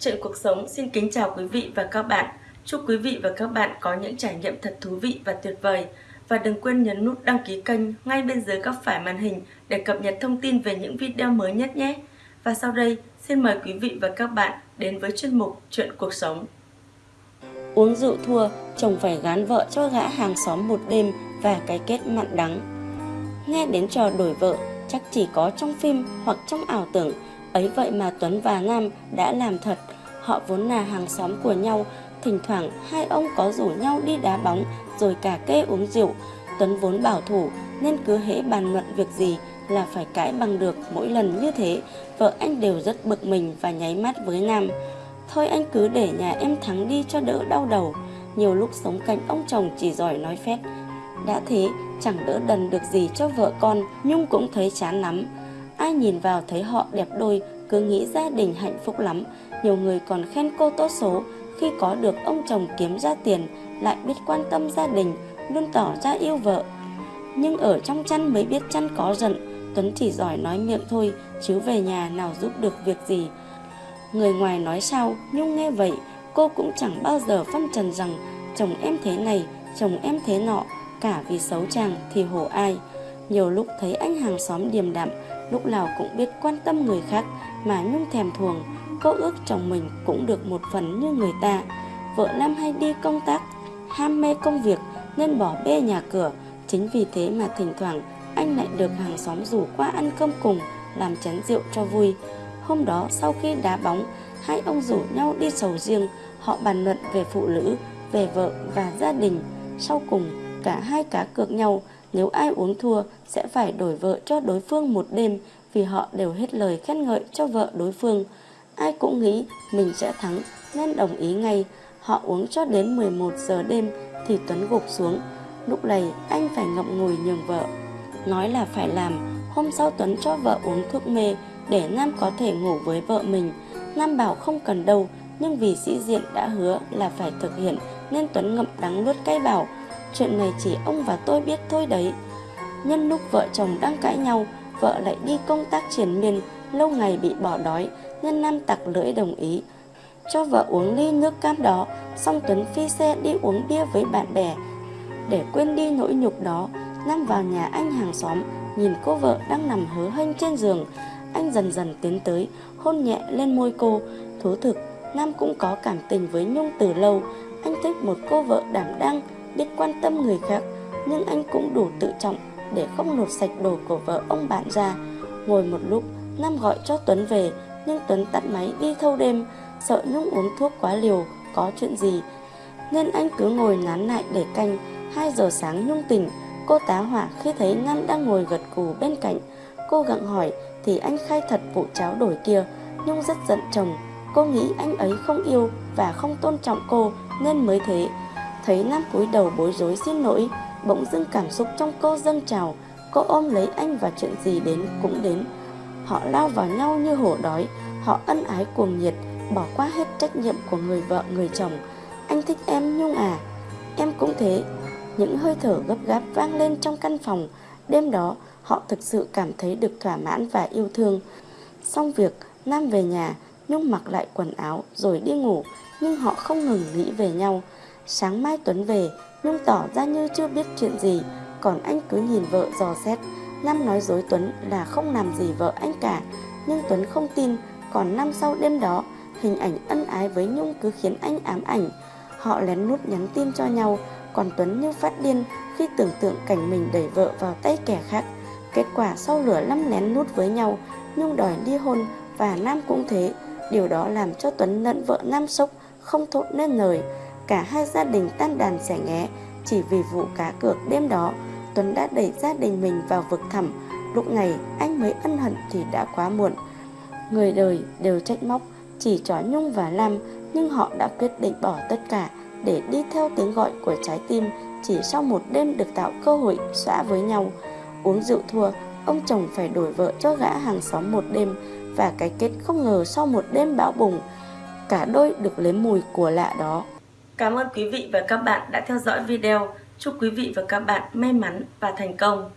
Chuyện cuộc sống xin kính chào quý vị và các bạn. Chúc quý vị và các bạn có những trải nghiệm thật thú vị và tuyệt vời. Và đừng quên nhấn nút đăng ký kênh ngay bên dưới góc phải màn hình để cập nhật thông tin về những video mới nhất nhé. Và sau đây, xin mời quý vị và các bạn đến với chuyên mục Chuyện cuộc sống. Uống rượu thua, chồng phải gán vợ cho gã hàng xóm một đêm và cái kết mặn đắng. Nghe đến trò đổi vợ, chắc chỉ có trong phim hoặc trong ảo tưởng, ấy vậy mà Tuấn và Nam đã làm thật. Họ vốn là hàng xóm của nhau, thỉnh thoảng hai ông có rủ nhau đi đá bóng rồi cả kê uống rượu. Tuấn vốn bảo thủ nên cứ hễ bàn luận việc gì là phải cãi bằng được mỗi lần như thế. Vợ anh đều rất bực mình và nháy mắt với Nam. Thôi anh cứ để nhà em thắng đi cho đỡ đau đầu. Nhiều lúc sống cạnh ông chồng chỉ giỏi nói phét. Đã thế, chẳng đỡ đần được gì cho vợ con, Nhung cũng thấy chán lắm. Ai nhìn vào thấy họ đẹp đôi, cứ nghĩ gia đình hạnh phúc lắm. Nhiều người còn khen cô tốt số, khi có được ông chồng kiếm ra tiền, lại biết quan tâm gia đình, luôn tỏ ra yêu vợ. Nhưng ở trong chăn mới biết chăn có giận, Tuấn chỉ giỏi nói miệng thôi, chứ về nhà nào giúp được việc gì. Người ngoài nói sao, Nhung nghe vậy, cô cũng chẳng bao giờ phân trần rằng chồng em thế này, chồng em thế nọ, cả vì xấu chàng thì hổ ai. Nhiều lúc thấy anh hàng xóm điềm đạm, lúc nào cũng biết quan tâm người khác mà Nhung thèm thuồng, cô ước chồng mình cũng được một phần như người ta. Vợ nam hay đi công tác, ham mê công việc nên bỏ bê nhà cửa, chính vì thế mà thỉnh thoảng anh lại được hàng xóm rủ qua ăn cơm cùng, làm chén rượu cho vui. Hôm đó sau khi đá bóng, hai ông rủ nhau đi sầu riêng, họ bàn luận về phụ nữ, về vợ và gia đình. Sau cùng, cả hai cá cược nhau, nếu ai uống thua sẽ phải đổi vợ cho đối phương một đêm vì họ đều hết lời khen ngợi cho vợ đối phương. Ai cũng nghĩ mình sẽ thắng nên đồng ý ngay. Họ uống cho đến 11 giờ đêm thì Tuấn gục xuống. Lúc này anh phải ngậm ngùi nhường vợ. Nói là phải làm, hôm sau Tuấn cho vợ uống thuốc mê để Nam có thể ngủ với vợ mình. Nam bảo không cần đâu, nhưng vì sĩ diện đã hứa là phải thực hiện nên Tuấn ngậm đắng nuốt cay bảo chuyện này chỉ ông và tôi biết thôi đấy. Nhân lúc vợ chồng đang cãi nhau, vợ lại đi công tác triển miên, lâu ngày bị bỏ đói nên Nam tặc lưỡi đồng ý. Cho vợ uống ly nước cam đó, xong Tuấn phi xe đi uống bia với bạn bè. Để quên đi nỗi nhục đó, Nam vào nhà anh hàng xóm, nhìn cô vợ đang nằm hớ hênh trên giường, anh dần dần tiến tới, hôn nhẹ lên môi cô. Thú thực, Nam cũng có cảm tình với Nhung từ lâu. Anh thích một cô vợ đảm đang, biết quan tâm người khác, nhưng anh cũng đủ tự trọng để không lột sạch đồ của vợ ông bạn ra. Ngồi một lúc, Nam gọi cho Tuấn về, nhưng Tuấn tắt máy đi thâu đêm, sợ Nhung uống thuốc quá liều, có chuyện gì. Nên anh cứ ngồi nán lại để canh, 2 giờ sáng Nhung tỉnh, cô tá hỏa khi thấy Nam đang ngồi gật cù bên cạnh. Cô gặng hỏi thì anh khai thật vụ cháo đổi kia. Nhung rất giận chồng. Cô nghĩ anh ấy không yêu và không tôn trọng cô nên mới thế. Thấy Nam cúi đầu bối rối xin lỗi, bỗng dưng cảm xúc trong cô dâng trào. Cô ôm lấy anh và chuyện gì đến cũng đến. Họ lao vào nhau như hổ đói, họ ân ái cuồng nhiệt, bỏ qua hết trách nhiệm của người vợ người chồng. Anh thích em Nhung à? Em cũng thế. Những hơi thở gấp gáp vang lên trong căn phòng. Đêm đó, họ thực sự cảm thấy được thỏa mãn và yêu thương. Xong việc, Nam về nhà, Nhung mặc lại quần áo rồi đi ngủ, nhưng họ không ngừng nghĩ về nhau. Sáng mai Tuấn về, Nhung tỏ ra như chưa biết chuyện gì, còn anh cứ nhìn vợ dò xét. Nam nói dối Tuấn là không làm gì vợ anh cả, nhưng Tuấn không tin, còn năm sau đêm đó, hình ảnh ân ái với Nhung cứ khiến anh ám ảnh. Họ lén nút nhắn tin cho nhau, còn Tuấn như phát điên khi tưởng tượng cảnh mình đẩy vợ vào tay kẻ khác. Kết quả sau lửa lăm lén nút với nhau, Nhung đòi ly hôn và Nam cũng thế. Điều đó làm cho Tuấn lẫn vợ Nam sốc, không thốt nên lời. Cả hai gia đình tan đàn xẻ nghé, chỉ vì vụ cá cược đêm đó, Tuấn đã đẩy gia đình mình vào vực thẳm. Lúc này anh mới ân hận thì đã quá muộn. Người đời đều trách móc, chỉ chó Nhung và Lam, nhưng họ đã quyết định bỏ tất cả để đi theo tiếng gọi của trái tim chỉ sau một đêm được tạo cơ hội xóa với nhau. Uống rượu thua, ông chồng phải đổi vợ cho gã hàng xóm một đêm và cái kết không ngờ sau một đêm bão bùng, cả đôi được lấy mùi của lạ đó. Cảm ơn quý vị và các bạn đã theo dõi video. Chúc quý vị và các bạn may mắn và thành công.